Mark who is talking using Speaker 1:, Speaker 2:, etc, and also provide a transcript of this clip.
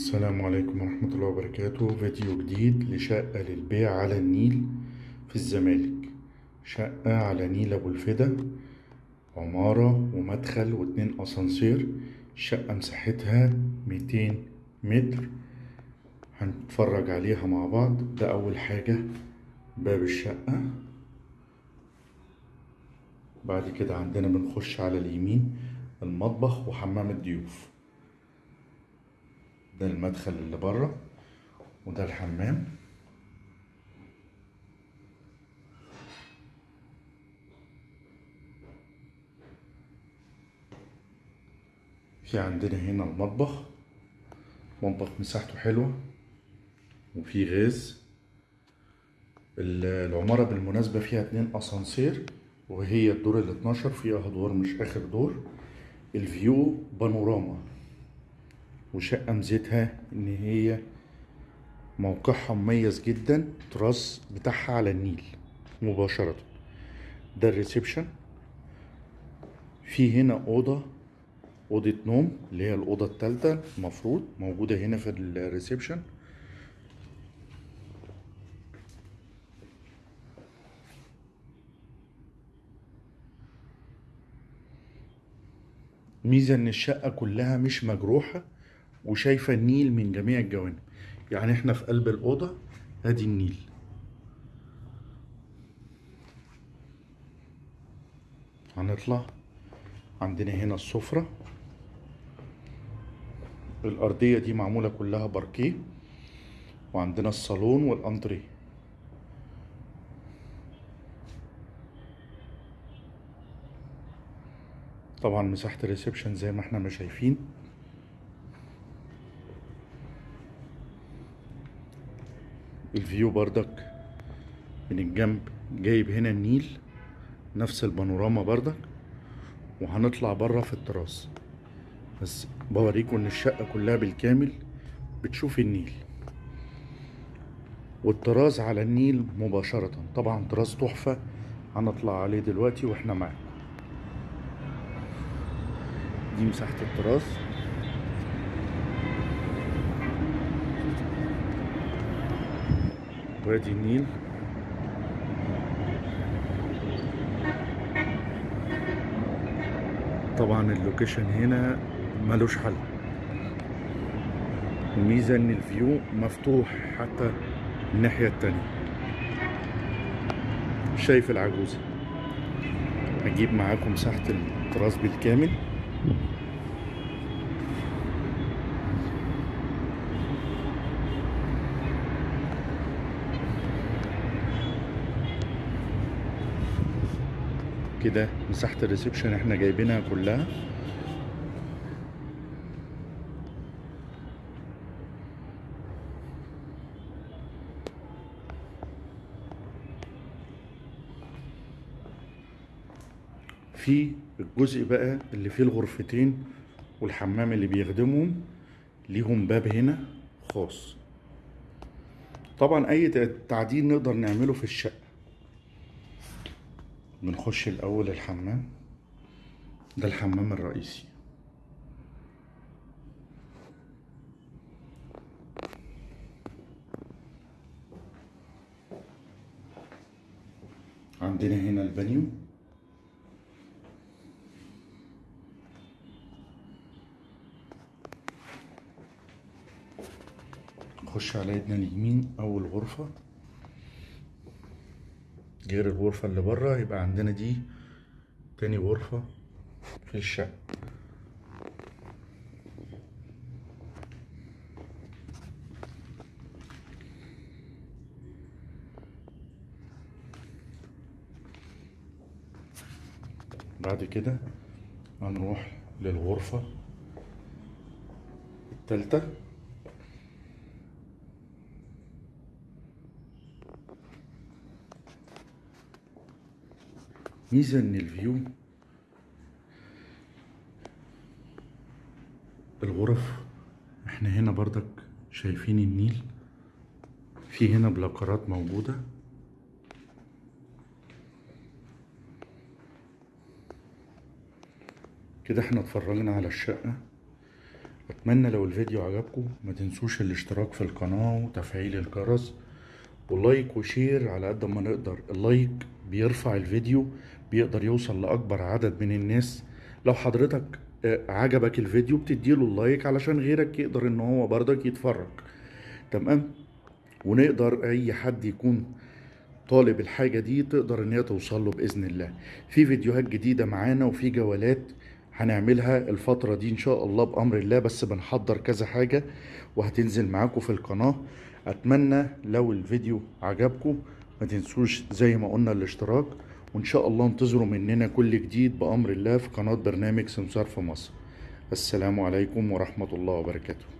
Speaker 1: السلام عليكم ورحمة الله وبركاته. فيديو جديد لشقة للبيع على النيل في الزمالك. شقة على نيل أبو الفدا عمارة ومدخل واتنين أسانسير. الشقة مساحتها ميتين متر. هنتفرج عليها مع بعض. ده أول حاجة باب الشقة. بعد كده عندنا بنخش على اليمين المطبخ وحمام الضيوف. ده المدخل اللي بره وده الحمام. في عندنا هنا المطبخ. مطبخ مساحته حلوة وفيه غاز. ال- العمارة بالمناسبة فيها اتنين أسانسير وهي الدور ال 12 فيها أدوار مش آخر دور. ال view بانوراما. وشقة ميزتها إن هي موقعها مميز جدا تراس بتاعها على النيل مباشرة. ده ال reception. في هنا أوضة أوضة نوم اللي هي الأوضة التالتة المفروض موجودة هنا في ال reception. ميزة إن الشقة كلها مش مجروحة وشايفة النيل من جميع الجوانب. يعني إحنا في قلب الأوضة ادي النيل. هنطلع عندنا هنا السفرة. الأرضية دي معمولة كلها باركيه. وعندنا الصالون والأنتريه. طبعا مساحة ال reception زي ما إحنا ما شايفين. ال view بردك من الجنب جايب هنا النيل نفس البانوراما بردك وهنطلع بره في التراس. بس بوريكم إن الشقة كلها بالكامل بتشوف النيل. والتراس على النيل مباشرة. طبعا تراس تحفة. هنطلع عليه دلوقتي وإحنا معاكم. دي مساحة التراس وادي النيل. طبعا ال location هنا ملوش حل. الميزة إن ال view مفتوح حتى الناحية التانية. شايف العجوزة. هجيب معاكم مساحة التراس بالكامل. كده مساحة الريسبشن إحنا جايبينها كلها. في الجزء بقى اللي فيه الغرفتين والحمام اللي بيخدمهم ليهم باب هنا خاص. طبعا أي تعديل نقدر نعمله في الشقة. بنخش الأول الحمام. ده الحمام الرئيسي. عندنا هنا البانيو نخش على ايدنا اليمين أول غرفة. غير الغرفة اللي بره يبقى عندنا دي تاني غرفة في الشقة. بعد كده هنروح للغرفة التالتة. ميزة إن الفيو الغرف إحنا هنا بردك شايفين النيل في هنا بلاكرات موجودة. كده إحنا اتفرجنا على الشقة. أتمنى لو الفيديو عجبكم ما تنسوش الاشتراك في القناة وتفعيل الجرس. و like و share على قد ما نقدر. ال like بيرفع الفيديو بيقدر يوصل لأكبر عدد من الناس. لو حضرتك آه، عجبك الفيديو بتديله ال like علشان غيرك يقدر إن هو برضك يتفرج. تمام؟ ونقدر أي حد يكون طالب الحاجة دي تقدر إن هي توصل له بإذن الله. في فيديوهات جديدة معانا وفي جولات هنعملها الفترة دي إن شاء الله بأمر الله بس بنحضر كذا حاجة وهتنزل معاكم في القناة. أتمنى لو الفيديو عجبكم ما تنسوش زي ما قلنا الاشتراك. وإن شاء الله انتظروا مننا كل جديد بأمر الله في قناة برنامج سمسار في مصر. السلام عليكم ورحمة الله وبركاته.